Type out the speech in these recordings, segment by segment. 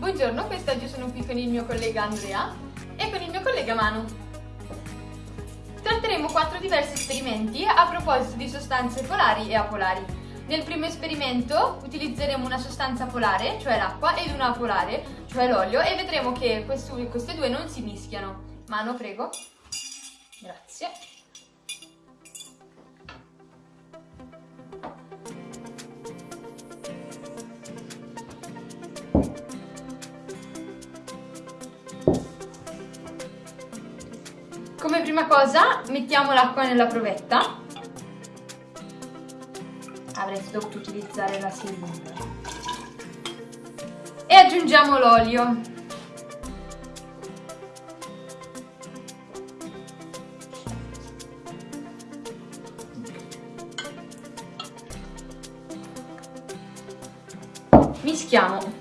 Buongiorno, quest'oggi sono qui con il mio collega Andrea e con il mio collega Manu. Tratteremo quattro diversi esperimenti a proposito di sostanze polari e apolari. Nel primo esperimento utilizzeremo una sostanza polare, cioè l'acqua, ed una apolare, cioè l'olio, e vedremo che queste due non si mischiano. Mano, prego. Grazie. Come prima cosa mettiamo l'acqua nella provetta. Avreste dovuto utilizzare la siringa. E aggiungiamo l'olio. Mischiamo.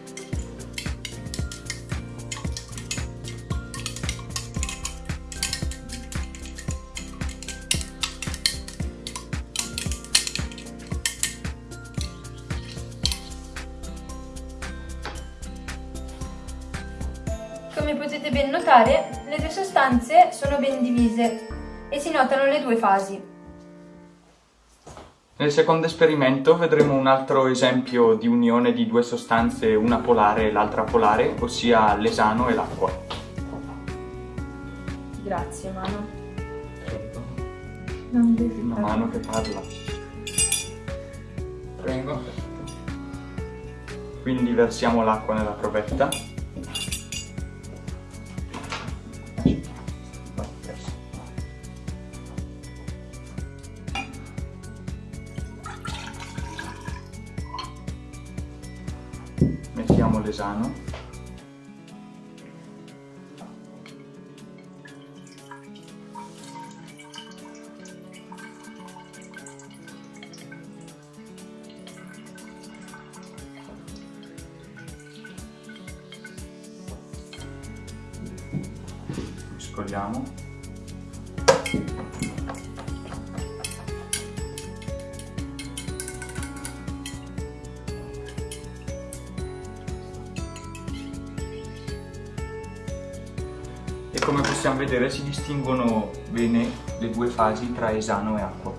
Come potete ben notare, le due sostanze sono ben divise e si notano le due fasi. Nel secondo esperimento vedremo un altro esempio di unione di due sostanze, una polare e l'altra polare, ossia l'esano e l'acqua. Grazie, Mano. Prego. Non devi Una mano che parla. Prego. Quindi versiamo l'acqua nella provetta. Mettiamo l'esano. Mescoliamo. Come possiamo vedere si distinguono bene le due fasi tra esano e acqua.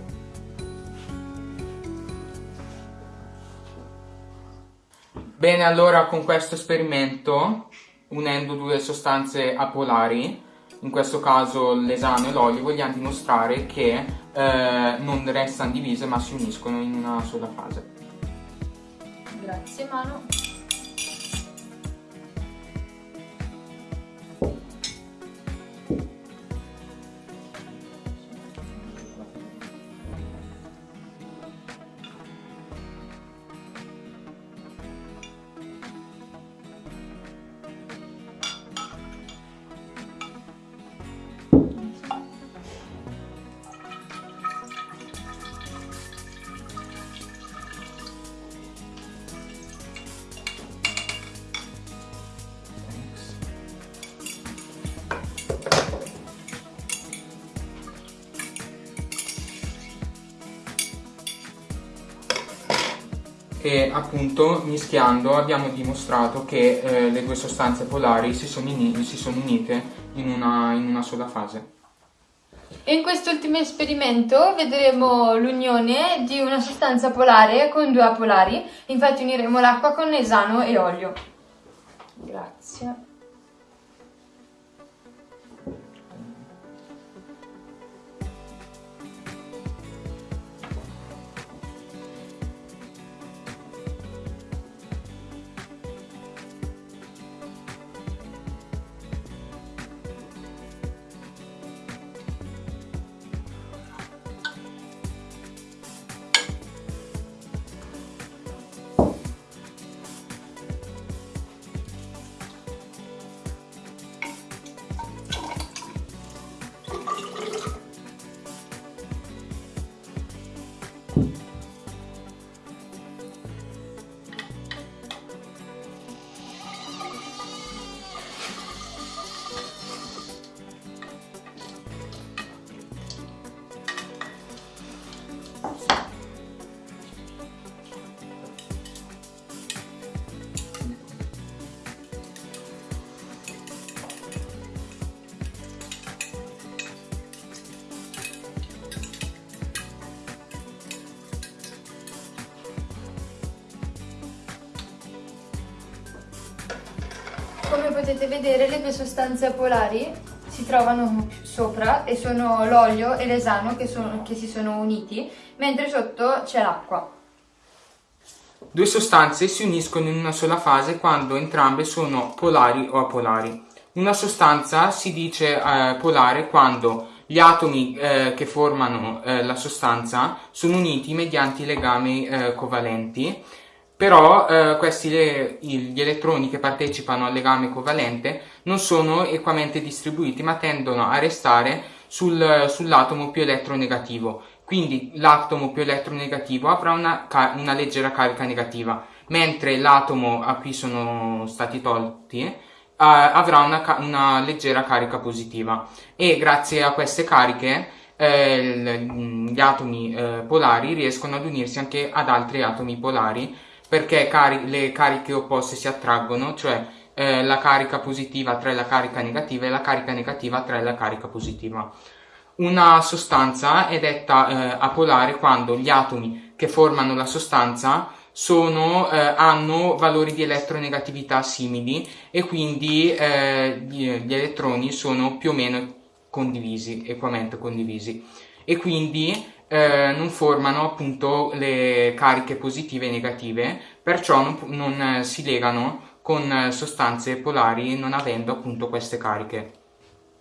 Bene, allora con questo esperimento, unendo due sostanze apolari, in questo caso l'esano e l'olio, vogliamo dimostrare che eh, non restano divise ma si uniscono in una sola fase. Grazie, Mano. E appunto mischiando abbiamo dimostrato che eh, le due sostanze polari si sono, ini- si sono unite in una, in una sola fase. In quest'ultimo esperimento vedremo l'unione di una sostanza polare con due apolari. Infatti uniremo l'acqua con esano e olio. Grazie. Come potete vedere le due sostanze apolari si trovano sopra e sono l'olio e l'esano che, che si sono uniti, mentre sotto c'è l'acqua. Due sostanze si uniscono in una sola fase quando entrambe sono polari o apolari. Una sostanza si dice eh, polare quando gli atomi eh, che formano eh, la sostanza sono uniti mediante legami eh, covalenti però eh, questi le, gli elettroni che partecipano al legame covalente non sono equamente distribuiti ma tendono a restare sul, sull'atomo più elettronegativo. Quindi l'atomo più eletronegativo avrà una, una leggera carica negativa mentre l'atomo a cui sono stati tolti eh, avrà una, una, leggera carica positiva. E grazie a queste cariche eh, gli atomi eh, polari riescono ad unirsi anche ad altri atomi polari perché cari le cariche opposte si attraggono, cioè eh, la carica positiva attrae la carica negativa e la carica negativa attrae la carica positiva. Una sostanza è detta eh, apolare quando gli atomi che formano la sostanza sono, eh, hanno valori di elettronegatività simili e quindi eh, gli, elettroni sono più o meno condivisi, equamente condivisi. E quindi eh, non formano appunto le cariche positive e negative, perciò non, non eh, si legano con eh, sostanze polari non avendo appunto queste cariche.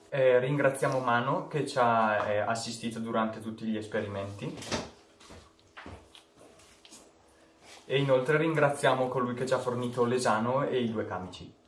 Eh, ringraziamo Mano che ci ha eh, assistito durante tutti gli esperimenti e inoltre ringraziamo colui che ci ha fornito l'esano e i due camici.